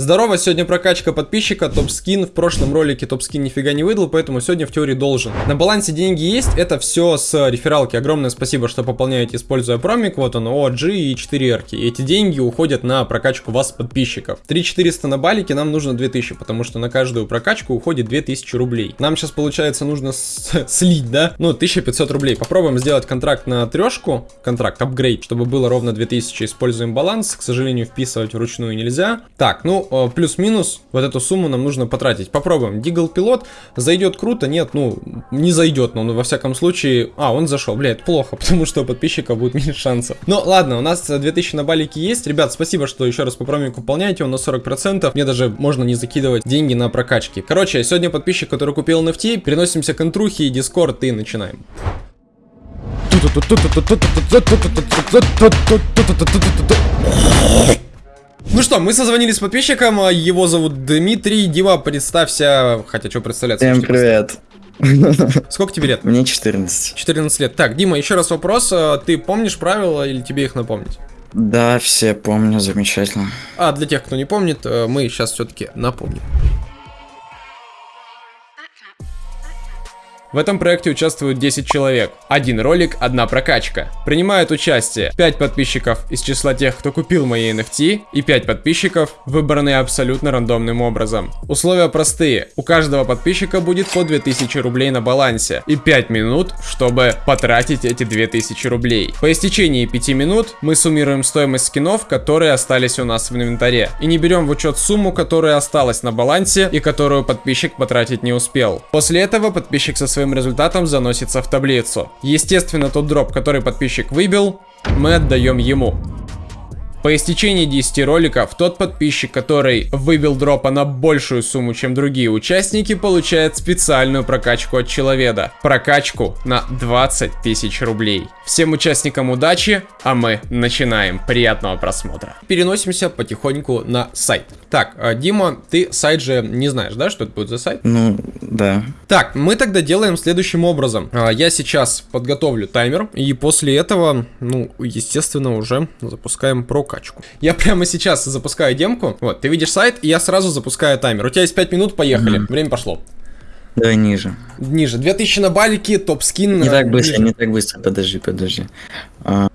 Здорово, сегодня прокачка подписчика, топ-скин. В прошлом ролике топ-скин нифига не выдал, поэтому сегодня в теории должен. На балансе деньги есть, это все с рефералки. Огромное спасибо, что пополняете, используя промик. Вот он, OG и 4 эрки. Эти деньги уходят на прокачку вас подписчиков. 3400 на балике, нам нужно 2000, потому что на каждую прокачку уходит 2000 рублей. Нам сейчас, получается, нужно слить, да? Ну, 1500 рублей. Попробуем сделать контракт на трешку, контракт, апгрейд, чтобы было ровно 2000. Используем баланс, к сожалению, вписывать вручную нельзя. Так, ну, Э, плюс-минус вот эту сумму нам нужно потратить. Попробуем. Дигл пилот зайдет круто, нет, ну, не зайдет, но во всяком случае... А, он зашел, блядь, плохо, потому что у подписчика будет меньше шансов. Ну, ладно, у нас 2000 на балике есть. Ребят, спасибо, что еще раз по промику выполняете, он на 40%. Мне даже можно не закидывать деньги на прокачки. Короче, сегодня подписчик, который купил NFT, переносимся к интрухе и дискорд и начинаем. Ну что, мы созвонились с подписчиком, его зовут Дмитрий. Дима, представься, хотя что представляться? Всем привет. Сколько тебе лет? Мне 14. 14 лет. Так, Дима, еще раз вопрос. А ты помнишь правила или тебе их напомнить? Да, все помню, замечательно. А для тех, кто не помнит, э, мы сейчас все-таки напомним. В этом проекте участвуют 10 человек. Один ролик, одна прокачка. Принимают участие 5 подписчиков из числа тех, кто купил мои NFT, и 5 подписчиков, выбранные абсолютно рандомным образом. Условия простые. У каждого подписчика будет по 2000 рублей на балансе и 5 минут, чтобы потратить эти 2000 рублей. По истечении 5 минут мы суммируем стоимость скинов, которые остались у нас в инвентаре. И не берем в учет сумму, которая осталась на балансе и которую подписчик потратить не успел. После этого подписчик со своим результатом заносится в таблицу. Естественно, тот дроп, который подписчик выбил, мы отдаем ему. По истечении 10 роликов, тот подписчик, который выбил дропа на большую сумму, чем другие участники, получает специальную прокачку от человека. Прокачку на 20 тысяч рублей. Всем участникам удачи, а мы начинаем. Приятного просмотра. Переносимся потихоньку на сайт. Так, а, Дима, ты сайт же не знаешь, да, что это будет за сайт? Ну, да. Так, мы тогда делаем следующим образом. А, я сейчас подготовлю таймер, и после этого, ну, естественно, уже запускаем прокачку. Я прямо сейчас запускаю демку. Вот, ты видишь сайт, и я сразу запускаю таймер. У тебя есть 5 минут, поехали. Угу. Время пошло. Давай ниже. Ниже. 2000 на балике, топ-скин. Не так быстро, ниже. не так быстро, подожди, подожди. А,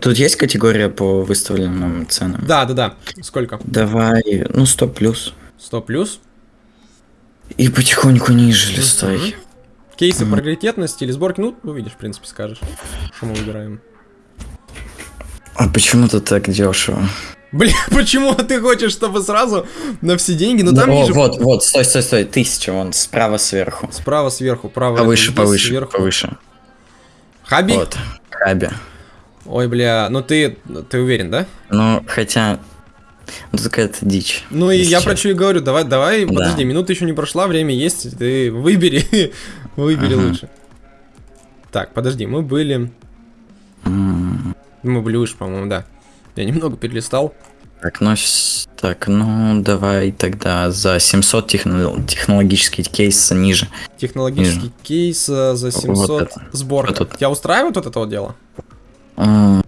Тут есть категория по выставленным ценам? Да, да, да. Сколько? Давай, ну 100 плюс. 100 плюс? И потихоньку ниже листай. Кейсы mm. приоритетности или сборки, ну, увидишь, в принципе, скажешь, что мы выбираем. А почему ты так дешево? Блин, почему ты хочешь, чтобы сразу на все деньги? Ну там О, ниже... вот, вот, стой, стой, стой, тысяча, вон, справа сверху. Справа сверху, право. Повыше, повыше, сверху. повыше. Хаби? Вот, хаби. Ой, бля, ну ты, ты уверен, да? Ну, хотя, ну какая-то дичь. Ну и я про что и говорю, давай, давай, да. подожди, минута еще не прошла, время есть, ты выбери, выбери ага. лучше. Так, подожди, мы были... Мы были выше, по-моему, да. Я немного перелистал. Так, ну, так, ну давай тогда за 700 техно технологический кейс ниже. Технологический ниже. кейс за 700 вот сборка. Вот Тебя устраивает вот это вот дело? А,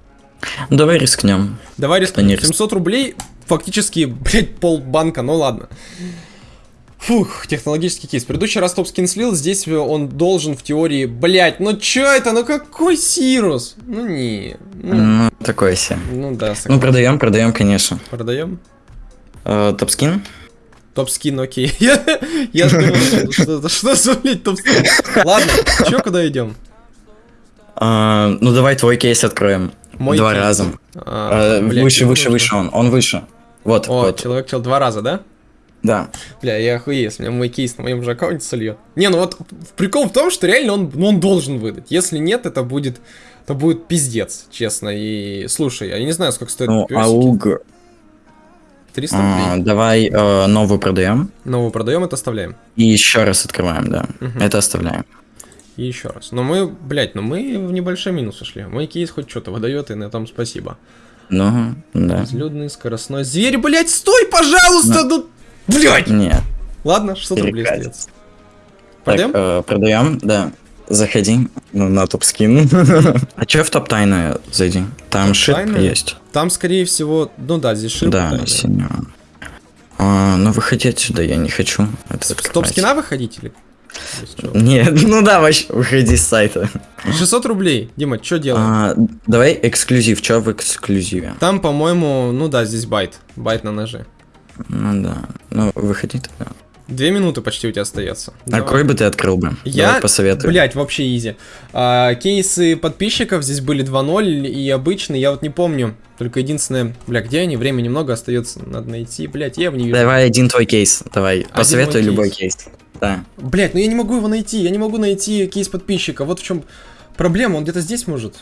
ну, давай рискнем. Давай рискнем. 700 рублей, фактически, блядь, полбанка, ну ладно. Фух, технологический кейс. Предыдущий раз топ скин слил, здесь он должен в теории... Блять, ну чё это? Ну какой Сирус? Ну не. Ну, ну такой себе. Ну да. Согласен. Ну продаем, продаем, конечно. Продаем? Э, топ скин? Топ скин, окей. Я, я что, что за, блядь, топ скин? Ладно, чё, куда идем? А, ну давай твой кейс откроем. Мой два кейс. раза. А, а, блядь, выше, выше, выше он. Он выше. Вот. О, вот. человек чел два раза, да? Да. Бля, я охуеюсь, у меня мой кейс на моем же аккаунте сольет. Не, ну вот прикол в том, что реально он, ну, он должен выдать. Если нет, это будет, это будет пиздец, честно. И слушай, я не знаю, сколько стоит ну, ауг... 300 рублей. А, давай э, новую продаем. Новую продаем, это оставляем. И еще раз открываем, да. Угу. Это оставляем. И еще раз. Но мы, блядь, ну мы в небольшой минус ушли. Мой кейс хоть что-то выдает, и на этом спасибо. Ну, да. Безлюдный, скоростной. Зверь, блядь, стой, пожалуйста! Ну, блядь! Нет. Ладно, 600 рублей остается. Продаем? Э, продаем, да. заходи ну, на топ-скин. а чё в топ-тайны зайди? Там шип есть. Там, скорее всего, ну да, здесь шип. Да, синего. А, ну выходи отсюда, я не хочу. Это топ-скина выходить или? Нет, ну да, вообще, выходи с сайта. 600 рублей. Дима, что делаем? А, давай эксклюзив, что в эксклюзиве? Там, по-моему, ну да, здесь байт. Байт на ноже. Ну да, ну выходи тогда. Две минуты почти у тебя остается. А какой бы ты открыл бы? Я, Давай посоветую. Блять, вообще изи. А, кейсы подписчиков здесь были 2.0 и обычные, я вот не помню. Только единственное, бля, где они? Время немного остается, надо найти. Блять, я его не вижу. Давай один твой кейс, давай. Один Посоветуй любой кейс. кейс. Да. Блять, ну я не могу его найти, я не могу найти кейс подписчика. Вот в чем проблема, он где-то здесь может.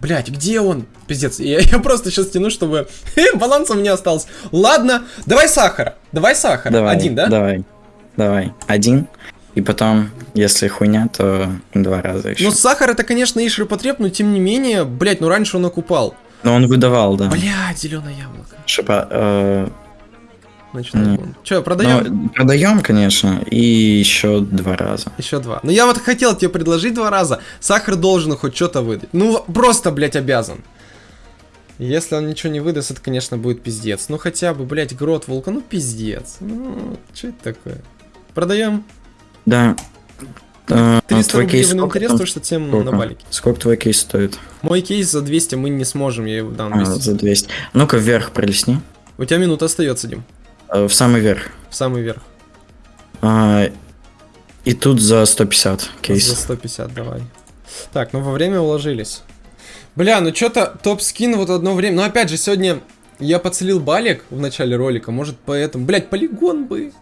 Блять, где он? Пиздец, я, я просто сейчас тяну, чтобы баланс у меня остался. Ладно, давай сахара. Давай сахара. Давай, Один, да? Давай. Давай. Один. И потом, если хуйня, то два раза еще. Ну, сахар это, конечно, и ширпотреб, но тем не менее, блять, ну раньше он окупал. Но он выдавал, да. Блять, зеленое яблоко. Шипа, э, Значит, mm. Че, продаем? Ну, продаем, конечно, и еще два раза. Еще два. Но я вот хотел тебе предложить два раза. Сахар должен хоть что-то выдать. Ну, просто, блядь, обязан. Если он ничего не выдаст, это, конечно, будет пиздец. Ну, хотя бы, блядь, грот волка, ну, пиздец. Ну, что это такое? Продаем? Да. 300 а, твой рублей кейс в интерес, то что тем сколько? на балике. Сколько твой кейс стоит? Мой кейс за 200 мы не сможем, я его дам 200. А, за 200. Ну-ка вверх пролесни. У тебя минута остается, Дим. Э, в самый верх. В самый верх. А, и тут за 150 кейс. За 150, давай. Так, ну во время уложились. Бля, ну что-то топ-скин вот одно время. Но опять же, сегодня я подцелил балик в начале ролика. Может, поэтому... Блять, полигон бы.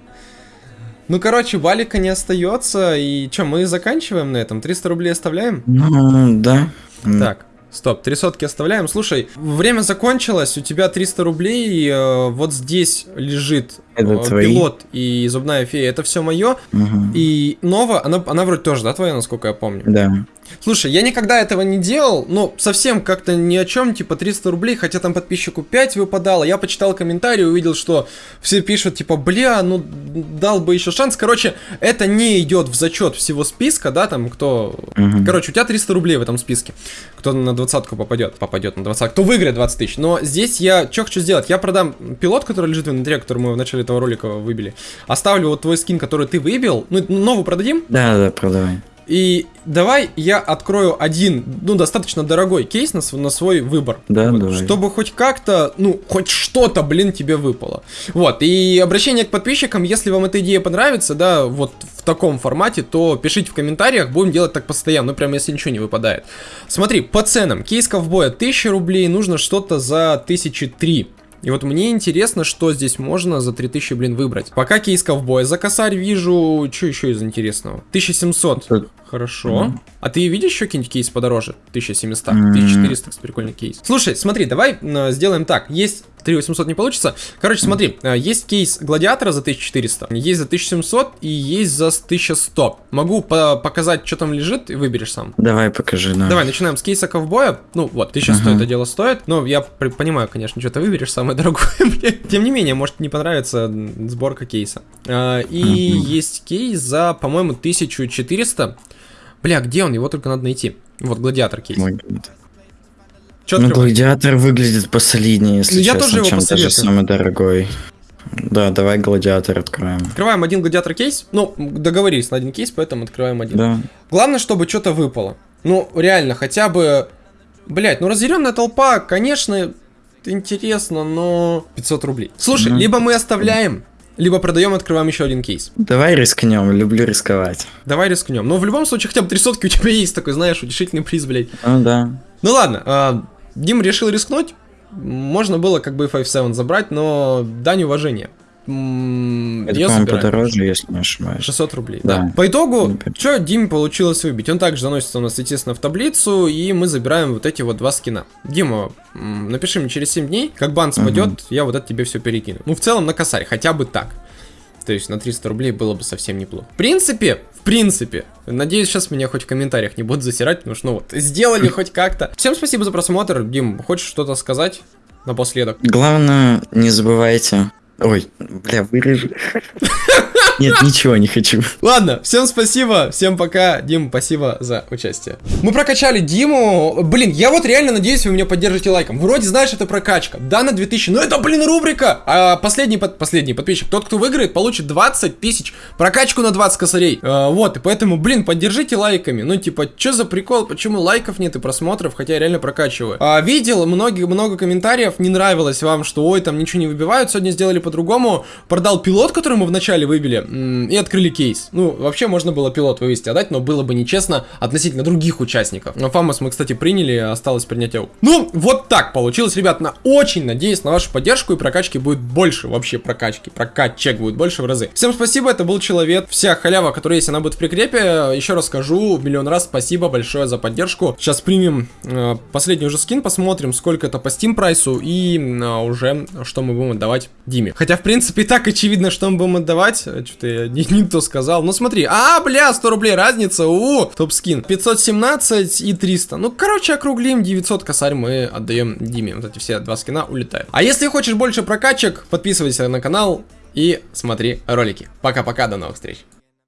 Ну, короче, балика не остается. И что, мы заканчиваем на этом? 300 рублей оставляем? Ну, да. Так. Стоп, три сотки оставляем. Слушай, время закончилось, у тебя 300 рублей, э, вот здесь лежит это э, пилот и зубная фея. Это все мое. Угу. И Нова, она, она вроде тоже, да, твоя, насколько я помню? Да. Слушай, я никогда этого не делал, но совсем как-то ни о чем, типа 300 рублей, хотя там подписчику 5 выпадало. Я почитал комментарии, увидел, что все пишут, типа, бля, ну дал бы еще шанс. Короче, это не идет в зачет всего списка, да, там кто... Угу. Короче, у тебя 300 рублей в этом списке. Кто на двадцатку попадет, попадет на 20, кто выиграет 20 тысяч. Но здесь я что хочу сделать? Я продам пилот, который лежит в инвентаре, который мы в начале этого ролика выбили. Оставлю вот твой скин, который ты выбил. Ну, новый продадим? Да, да, продавай. И давай я открою один, ну, достаточно дорогой кейс на, свой, на свой выбор. Да, вот, давай. Чтобы хоть как-то, ну, хоть что-то, блин, тебе выпало. Вот, и обращение к подписчикам, если вам эта идея понравится, да, вот в таком формате, то пишите в комментариях, будем делать так постоянно, ну, прям если ничего не выпадает. Смотри, по ценам, кейс ковбоя 1000 рублей, нужно что-то за 1003. И вот мне интересно, что здесь можно за 3000, блин, выбрать. Пока кейс ковбоя за косарь вижу. Что еще из интересного? 1700. Хорошо. Mm -hmm. А ты видишь еще какие-нибудь кейс подороже? 1700, mm -hmm. 1400, кстати, прикольный кейс. Слушай, смотри, давай э, сделаем так. Есть 3800 не получится. Короче, смотри, э, есть кейс гладиатора за 1400, есть за 1700 и есть за 1100. Могу по показать, что там лежит, и выберешь сам. Давай, покажи, да. Давай, начинаем с кейса ковбоя. Ну, вот, 1100 uh -huh. это дело стоит. Но я понимаю, конечно, что ты выберешь самое дорогое. Тем не менее, может не понравится сборка кейса. Э, и есть кейс за, по-моему, 1400. Бля, где он? Его только надо найти. Вот, гладиатор кейс. Мой Чё ну, гладиатор выглядит посолиднее, если ну, я честно, тоже его чем даже самый дорогой. Да, давай гладиатор откроем. Открываем один гладиатор кейс. Ну, договорились на один кейс, поэтому открываем один. Да. Главное, чтобы что-то выпало. Ну, реально, хотя бы... Блять, ну разъяренная толпа, конечно, интересно, но 500 рублей. Слушай, ну, либо мы оставляем либо продаем, открываем еще один кейс. Давай рискнем, люблю рисковать. Давай рискнем. Но в любом случае, хотя бы три сотки у тебя есть такой, знаешь, утешительный приз, блядь. Ну да. Ну ладно, э, Дим решил рискнуть. Можно было как бы 5-7 забрать, но дань уважения. Это, по-моему, подороже, если не ошибаюсь. 600 рублей, да. да. По итогу, что Диме получилось выбить? Он также заносится у нас, естественно, в таблицу, и мы забираем вот эти вот два скина. Дима, напиши мне через 7 дней, как бан спадет, угу. я вот это тебе все перекину. Ну, в целом, на косарь, хотя бы так. То есть на 300 рублей было бы совсем неплохо. В принципе, в принципе, надеюсь, сейчас меня хоть в комментариях не будут засирать, потому что, ну вот, сделали хоть как-то. Всем спасибо за просмотр. Дим, хочешь что-то сказать напоследок? Главное, не забывайте Ой, бля, вырежи. Нет, ничего не хочу. Ладно, всем спасибо, всем пока. Дим, спасибо за участие. Мы прокачали Диму. Блин, я вот реально надеюсь, вы меня поддержите лайком. Вроде знаешь, это прокачка. Да, на 2000. Но это, блин, рубрика. А последний, под... последний подписчик, тот, кто выиграет, получит 20 тысяч. Прокачку на 20 косарей. А, вот, и поэтому, блин, поддержите лайками. Ну, типа, что за прикол? Почему лайков нет и просмотров, хотя я реально прокачиваю? А, видел многие, много комментариев, не нравилось вам, что ой, там ничего не выбивают. Сегодня сделали по-другому. Продал пилот, который мы вначале выбили, и открыли кейс. Ну, вообще можно было пилот вывести, отдать, но было бы нечестно относительно других участников. Но Фамос мы, кстати, приняли, осталось принять АУ. Ну, вот так получилось, ребят. На очень надеюсь на вашу поддержку и прокачки будет больше вообще прокачки. Прокачек будет больше в разы. Всем спасибо, это был Человек. Вся халява, которая есть, она будет в прикрепе. Еще раз скажу миллион раз спасибо большое за поддержку. Сейчас примем э, последний уже скин, посмотрим, сколько это по Steam прайсу и э, уже что мы будем отдавать Диме. Хотя, в принципе, и так очевидно, что мы будем отдавать. Что-то я не, не то сказал. Ну, смотри. А, бля, 100 рублей разница. У, топ скин. 517 и 300. Ну, короче, округлим. 900 косарь мы отдаем Диме. Вот эти все два скина улетают. А если хочешь больше прокачек, подписывайся на канал и смотри ролики. Пока-пока, до новых встреч.